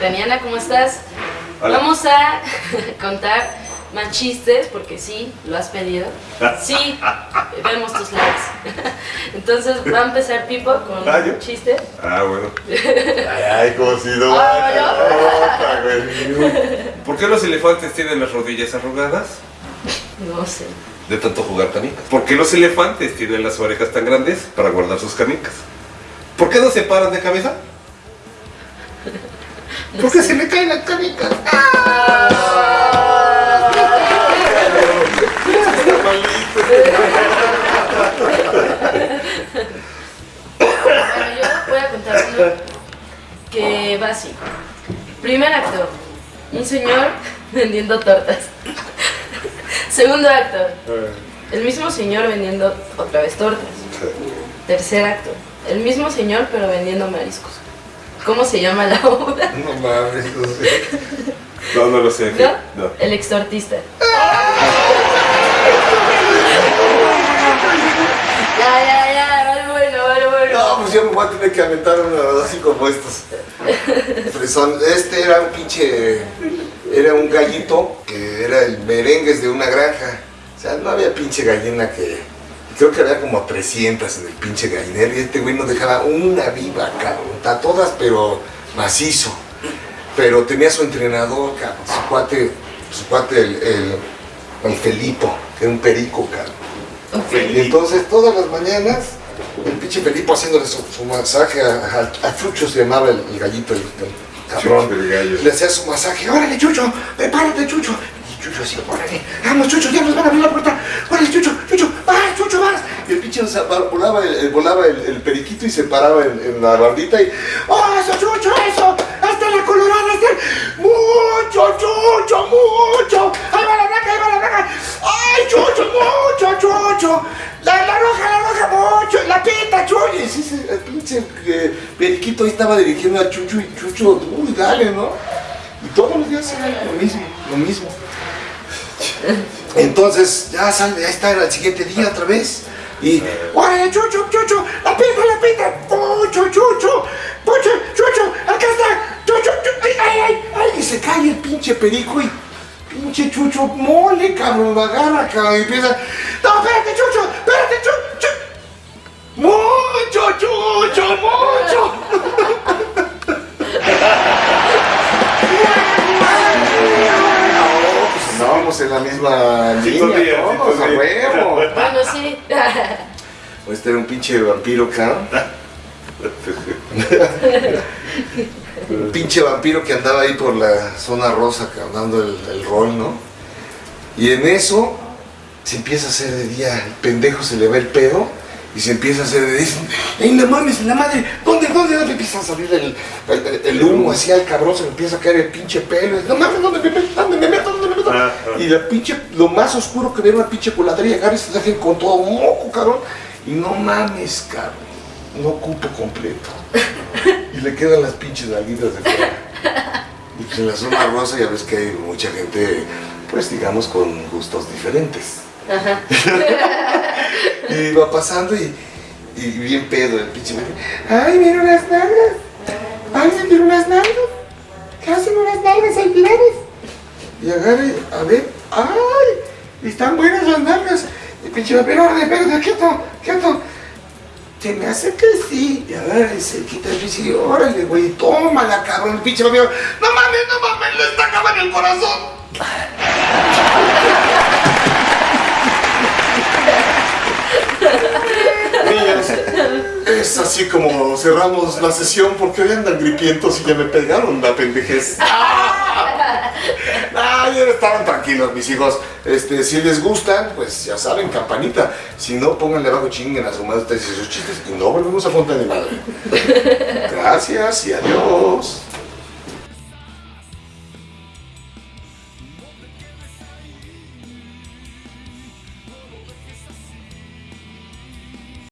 Taniana, ¿cómo estás? Hola. Vamos a contar más chistes, porque sí, lo has pedido. Sí, vemos tus likes. Entonces va a empezar Pipo con Ah, un chiste. Ah, bueno. Ay, ay, como si no. Ah, ¿no? ¿Por qué los elefantes tienen las rodillas arrugadas? No sé. De tanto jugar canicas. ¿Por qué los elefantes tienen las orejas tan grandes para guardar sus canicas? ¿Por qué no se paran de cabeza? Porque se le caen las canicas. Bueno, yo voy a contar uno que va así. Primer acto, un señor vendiendo tortas. Segundo acto, el mismo señor vendiendo otra vez tortas. Tercer acto, el mismo señor pero vendiendo mariscos. ¿Cómo se llama la obra? No mames, no sé. No, no lo sé. ¿No? No. El extortista. Ya, ya, ya, vale bueno, vale bueno. No, pues yo me voy a tener que aventar uno así como estos. Fresón. Este era un pinche. Era un gallito que era el merengues de una granja. O sea, no había pinche gallina que. Creo que había como 300 en el pinche gallinero y este güey no dejaba una viva, cabrón. A todas, pero macizo. Pero tenía su entrenador, cabrón. Su cuate, su cuate, el, el, el Felipo, que era un perico, cabrón. Y entonces todas las mañanas, el pinche Felipe haciéndole su, su masaje a, a, a Chucho, se llamaba el, el gallito, el, el cabrón. Chucho, el gallo. Le hacía su masaje, órale Chucho, prepárate Chucho. Y Chucho así, órale, vamos Chucho, ya nos van a abrir la puerta. Órale Chucho, Chucho, Y el pinche volaba, el, el- volaba el, periquito y se paraba en, la bardita y, ¡oh, eso Chucho, eso! ¡Hasta la colorada, hasta el... ¡Mucho, Chucho, mucho! ¡Ahí va la blanca, ahí va la blanca! ¡Ay, Chucho, mucho, Chucho! La, la roja, la roja, mucho, la pita, Chucho. Y sí, sí, el pinche eh, periquito ahí estaba dirigiendo a Chucho y Chucho, uy, dale, ¿no? Y todos los días era lo mismo, lo mismo. Entonces, ya sale, ya está el siguiente día otra vez. Y, ¡órale, Chucho, Chucho! ¡La pita, la pita! ¡Pucho, Chucho! ¡Pucho, Chucho! ¡Acá está! ¡Chucho, Chucho! ¡Ay, ay, ay! ay! Y se cae el pinche perico y, pinche Chucho, mole, cabrón, lo agarra, cabrón, empieza, ¡No, espérate, Chucho! ¡Espérate, Chucho! ¡Mucho, Chucho, mucho! En la misma línea, Sintonía, todos, a huevo. Bueno, sí. Este era un pinche vampiro, cabrón. Un pinche vampiro que andaba ahí por la zona rosa, cabrón, dando el, el rol, ¿no? Y en eso se empieza a hacer de día, el pendejo se le va el pedo y se empieza a hacer de día. ¡Ey, no mames, la madre! ¿Dónde, dónde, dónde empieza a salir el, el- el humo así al cabrón? Se le empieza a caer el pinche pelo. ¡No mames, dónde me dónde me meto! Ajá. Y la pinche, lo más oscuro que era una pinche coladería, agarra y se dejen con todo moco, cabrón. Y no mames, cabrón. No ocupo completo. Y le quedan las pinches nalguitas de fuera. Y pues en la zona rosa ya ves que hay mucha gente, pues digamos, con gustos diferentes. Ajá. Y va pasando y, y bien pedo el pinche. ¡Ay, mira unas nalgas! ¡Ay, mira unas nalgas! ¿Qué hacen unas nalgas tiradas? Y agarra y, a ver, ¡ay! Están buenas las nalgas. Y pinche vampiro, órale, espérate, quieto, quieto. Se me hace que sí. Y agarra y se quita el pinche órale, güey, tómala, cabrón. El pinche vampiro, no mames, no mames, le está acabando el corazón. Así como cerramos la sesión porque hoy andan gripientos y ya me pegaron la pendejez. Ah, ya estaban tranquilos mis hijos. Este, si les gustan, pues ya saben, campanita. Si no, pónganle abajo chinguen a su madre ustedes y sus chistes y no volvemos a Fonta de Madre. Gracias y adiós.